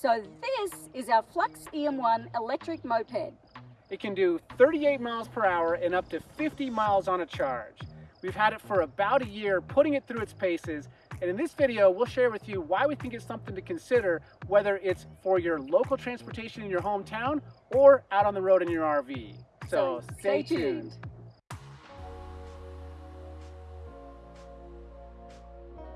So this is our Flux EM1 electric moped. It can do 38 miles per hour and up to 50 miles on a charge. We've had it for about a year, putting it through its paces, and in this video, we'll share with you why we think it's something to consider, whether it's for your local transportation in your hometown or out on the road in your RV. So, So stay, stay tuned. tuned.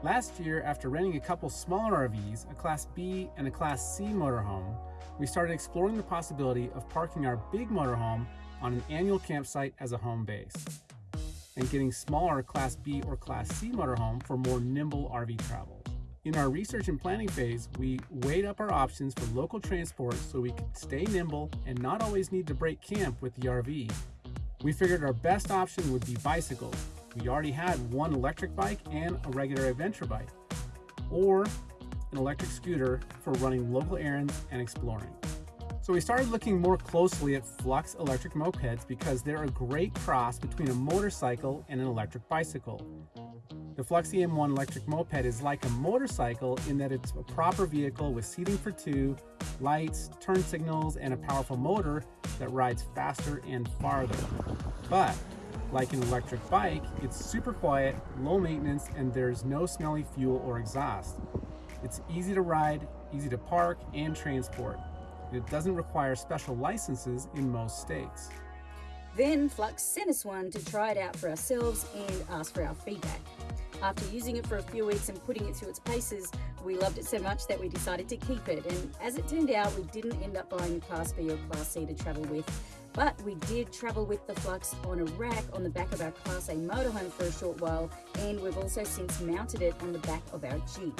Last year, after renting a couple smaller RVs, a Class B and a Class C motorhome, we started exploring the possibility of parking our big motorhome on an annual campsite as a home base, and getting smaller Class B or Class C motorhome for more nimble RV travel. In our research and planning phase, we weighed up our options for local transport so we could stay nimble and not always need to break camp with the RV. We figured our best option would be bicycles. We already had one electric bike and a regular adventure bike, or an electric scooter for running local errands and exploring. So we started looking more closely at Flux electric mopeds because they're a great cross between a motorcycle and an electric bicycle. The Flux EM1 electric moped is like a motorcycle in that it's a proper vehicle with seating for two, lights, turn signals, and a powerful motor that rides faster and farther. But like an electric bike, it's super quiet, low maintenance, and there's no smelly fuel or exhaust. It's easy to ride, easy to park, and transport. It doesn't require special licenses in most states. Then Flux sent us one to try it out for ourselves and ask for our feedback. After using it for a few weeks and putting it through its paces, we loved it so much that we decided to keep it. And as it turned out, we didn't end up buying a Class B or Class C to travel with, but we did travel with the Flux on a rack on the back of our Class A motorhome for a short while, and we've also since mounted it on the back of our Jeep.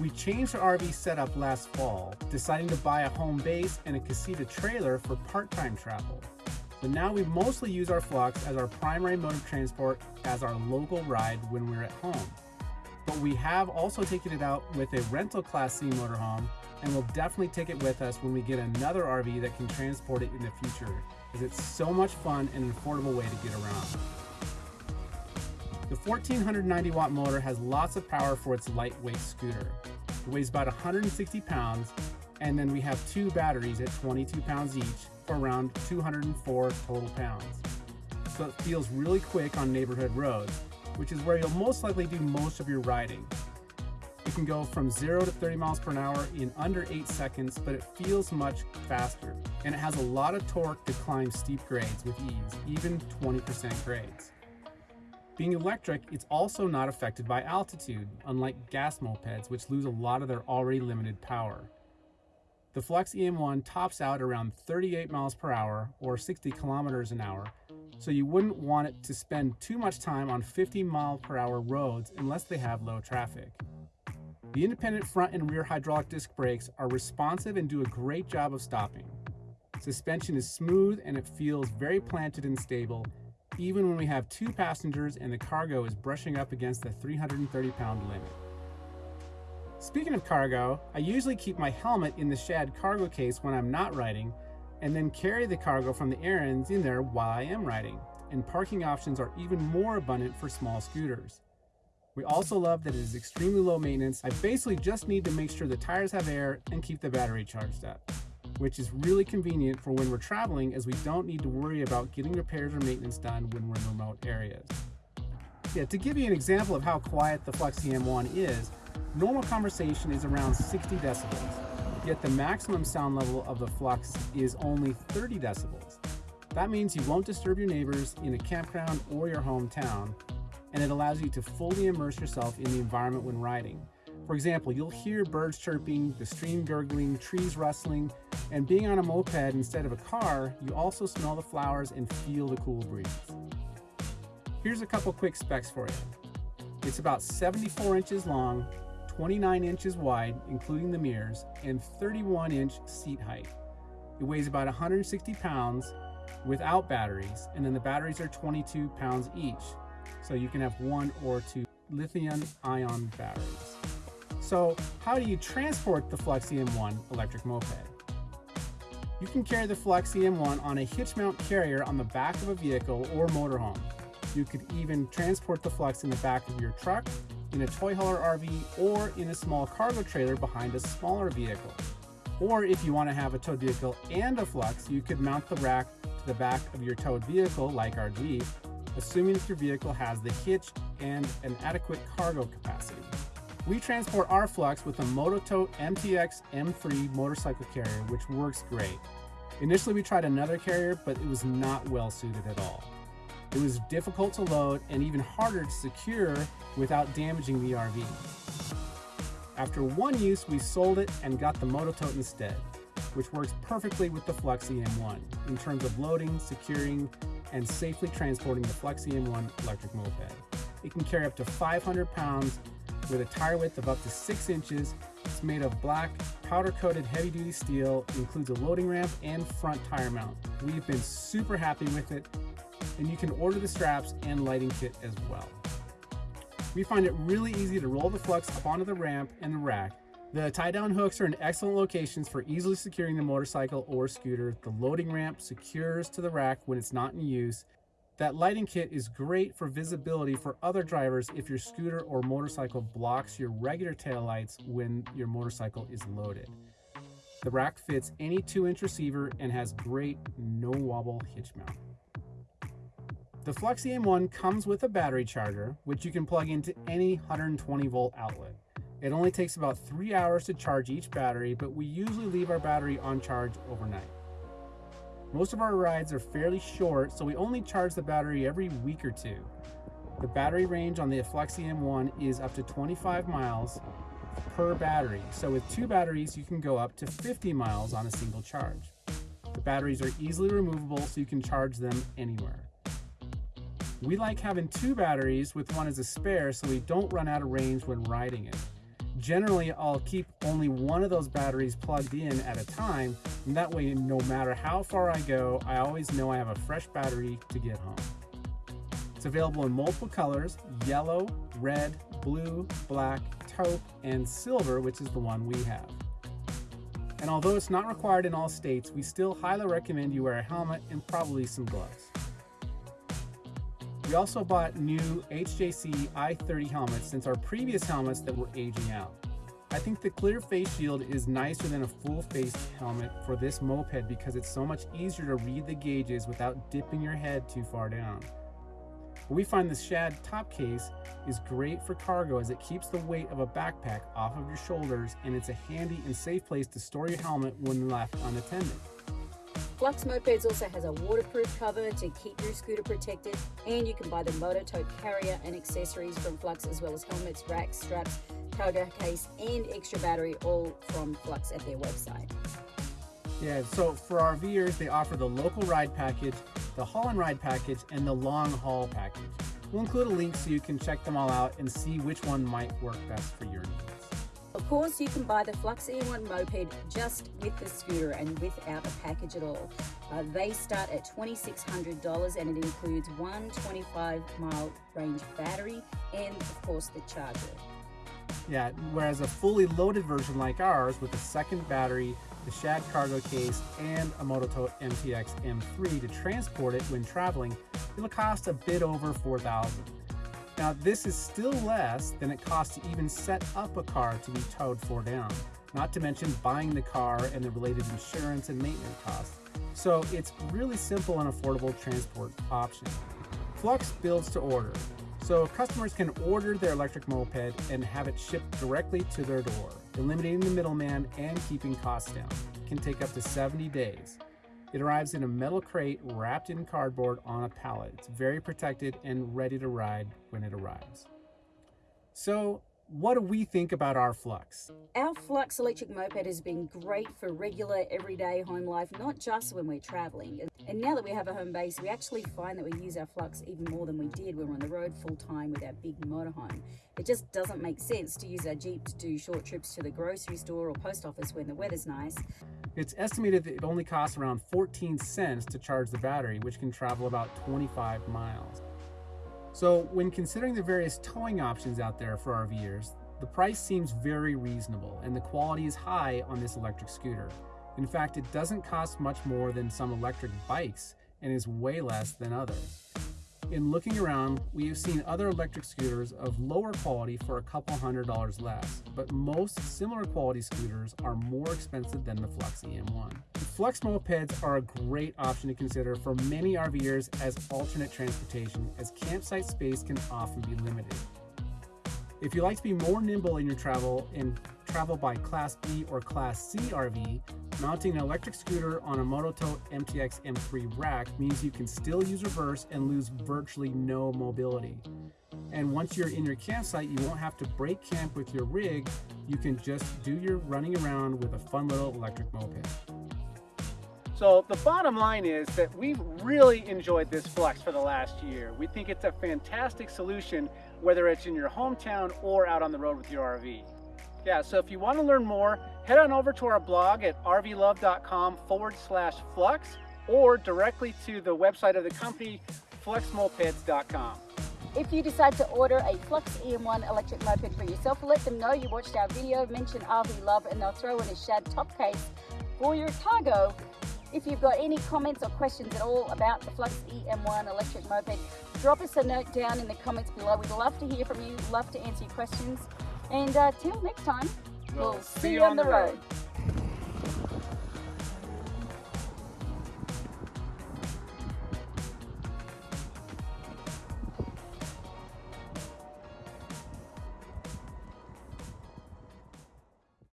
We changed our RV setup last fall, deciding to buy a home base and a casita trailer for part-time travel. So now we mostly use our Flux as our primary mode of transport as our local ride when we're at home. But we have also taken it out with a rental Class C motorhome and we'll definitely take it with us when we get another RV that can transport it in the future, as it's so much fun and an affordable way to get around. The 1490 watt motor has lots of power for its lightweight scooter. It weighs about 160 pounds, and then we have two batteries at 22 pounds each for around 204 total pounds. So it feels really quick on neighborhood roads, which is where you'll most likely do most of your riding. It can go from 0 to 30 miles per hour in under 8 seconds, but it feels much faster. And it has a lot of torque to climb steep grades with ease, even 20% grades. Being electric, it's also not affected by altitude, unlike gas mopeds, which lose a lot of their already limited power. The Flux EM1 tops out around 38 miles per hour or 60 kilometers an hour, so you wouldn't want it to spend too much time on 50 mile per hour roads unless they have low traffic. The independent front and rear hydraulic disc brakes are responsive and do a great job of stopping. Suspension is smooth and it feels very planted and stable, even when we have two passengers and the cargo is brushing up against the 330 pound limit. Speaking of cargo, I usually keep my helmet in the Shad cargo case when I'm not riding, and then carry the cargo from the errands in there while I am riding, and parking options are even more abundant for small scooters. We also love that it is extremely low maintenance. I basically just need to make sure the tires have air and keep the battery charged up, which is really convenient for when we're traveling as we don't need to worry about getting repairs or maintenance done when we're in remote areas. Yeah, to give you an example of how quiet the Flux EM1 is, normal conversation is around 60 decibels, yet the maximum sound level of the Flux is only 30 decibels. That means you won't disturb your neighbors in a campground or your hometown, and it allows you to fully immerse yourself in the environment when riding. For example, you'll hear birds chirping, the stream gurgling, trees rustling, and being on a moped instead of a car, you also smell the flowers and feel the cool breeze. Here's a couple quick specs for you. It's about 74 inches long, 29 inches wide, including the mirrors, and 31 inch seat height. It weighs about 160 pounds without batteries, and then the batteries are 22 pounds each. So you can have one or two lithium ion batteries. So how do you transport the Flux EM1 electric moped? You can carry the Flux EM1 on a hitch mount carrier on the back of a vehicle or motorhome. You could even transport the Flux in the back of your truck in a toy hauler RV or in a small cargo trailer behind a smaller vehicle. Or if you want to have a towed vehicle and a Flux, you could mount the rack to the back of your towed vehicle like our Jeep, assuming that your vehicle has the hitch and an adequate cargo capacity. We transport our Flux with a Mototote MTX M3 motorcycle carrier, which works great. Initially we tried another carrier, but it was not well suited at all. It was difficult to load and even harder to secure without damaging the RV. After one use, we sold it and got the Mototote instead, which works perfectly with the Flux EM1 in terms of loading, securing, and safely transporting the Flux EM1 electric moped. It can carry up to 500 pounds with a tire width of up to 6 inches. It's made of black, powder-coated heavy-duty steel, includes a loading ramp and front tire mount. We've been super happy with it, and you can order the straps and lighting kit as well. We find it really easy to roll the Flux up onto the ramp and the rack. The tie-down hooks are in excellent locations for easily securing the motorcycle or scooter. The loading ramp secures to the rack when it's not in use. That lighting kit is great for visibility for other drivers if your scooter or motorcycle blocks your regular taillights when your motorcycle is loaded. The rack fits any 2-inch receiver and has great no-wobble hitch mount. The Flux EM1 comes with a battery charger, which you can plug into any 120 volt outlet. It only takes about three hours to charge each battery, but we usually leave our battery on charge overnight. Most of our rides are fairly short, so we only charge the battery every week or two. The battery range on the Flux EM1 is up to 25 miles per battery, so with two batteries you can go up to 50 miles on a single charge. The batteries are easily removable so you can charge them anywhere. We like having two batteries with one as a spare so we don't run out of range when riding it. Generally, I'll keep only one of those batteries plugged in at a time, and that way no matter how far I go, I always know I have a fresh battery to get home. It's available in multiple colors, yellow, red, blue, black, taupe, and silver, which is the one we have. And although it's not required in all states, we still highly recommend you wear a helmet and probably some gloves. We also bought new HJC i30 helmets since our previous helmets that were aging out. I think the clear face shield is nicer than a full face helmet for this moped because it's so much easier to read the gauges without dipping your head too far down. We find the Shad top case is great for cargo as it keeps the weight of a backpack off of your shoulders and it's a handy and safe place to store your helmet when left unattended. Flux Mopeds also has a waterproof cover to keep your scooter protected and you can buy the Mototote carrier and accessories from Flux as well as helmets, racks, straps, cargo case and extra battery all from Flux at their website. Yeah, so for our RVers, they offer the local ride package, the haul and ride package, and the long haul package. We'll include a link so you can check them all out and see which one might work best for your needs. Of course, you can buy the Flux EM1 moped just with the scooter and without a package at all. Uh, they start at $2,600 and it includes one 25 mile range battery and, of course, the charger. Yeah, whereas a fully loaded version like ours with a second battery, the Shad cargo case, and a Mototote MTX M3 to transport it when traveling, it'll cost a bit over 4000 now this is still less than it costs to even set up a car to be towed for down, not to mention buying the car and the related insurance and maintenance costs. So it's really simple and affordable transport option. Flux builds to order, so customers can order their electric moped and have it shipped directly to their door, eliminating the middleman and keeping costs down. It can take up to 70 days. It arrives in a metal crate wrapped in cardboard on a pallet. It's very protected and ready to ride when it arrives. So what do we think about our Flux? Our Flux electric moped has been great for regular everyday home life, not just when we're traveling. And now that we have a home base, we actually find that we use our Flux even more than we did when we're on the road full time with our big motorhome. It just doesn't make sense to use our Jeep to do short trips to the grocery store or post office when the weather's nice. It's estimated that it only costs around 14 cents to charge the battery, which can travel about 25 miles. So when considering the various towing options out there for RVers, the price seems very reasonable and the quality is high on this electric scooter. In fact, it doesn't cost much more than some electric bikes and is way less than others. In looking around, we have seen other electric scooters of lower quality for a couple hundred dollars less, but most similar quality scooters are more expensive than the Flux EM1. Flux mopeds are a great option to consider for many RVers as alternate transportation, as campsite space can often be limited. If you like to be more nimble in your travel and travel by Class B or Class C RV, mounting an electric scooter on a Mototote MTX M3 rack means you can still use reverse and lose virtually no mobility. And once you're in your campsite, you won't have to break camp with your rig. You can just do your running around with a fun little electric moped. So the bottom line is that we've really enjoyed this Flux for the last year. We think it's a fantastic solution, whether it's in your hometown or out on the road with your RV. Yeah, so if you want to learn more, head on over to our blog at rvlove.com forward slash flux or directly to the website of the company, fluxmopeds.com. If you decide to order a Flux EM1 electric moped for yourself, let them know you watched our video, mention RV Love, and they'll throw in a shad top case for your cargo. If you've got any comments or questions at all about the Flux EM1 electric moped, drop us a note down in the comments below. We'd love to hear from you, love to answer your questions. And uh, till next time, we'll, see, you on the road. road.